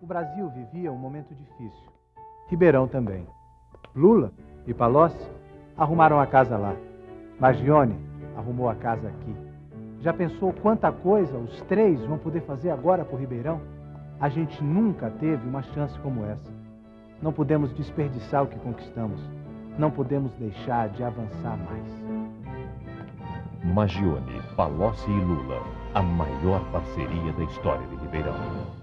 O Brasil vivia um momento difícil. Ribeirão também. Lula e Palocci arrumaram a casa lá. Magione arrumou a casa aqui. Já pensou quanta coisa os três vão poder fazer agora por Ribeirão? A gente nunca teve uma chance como essa. Não podemos desperdiçar o que conquistamos. Não podemos deixar de avançar mais. Magione, Palocci e Lula, a maior parceria da história de Ribeirão.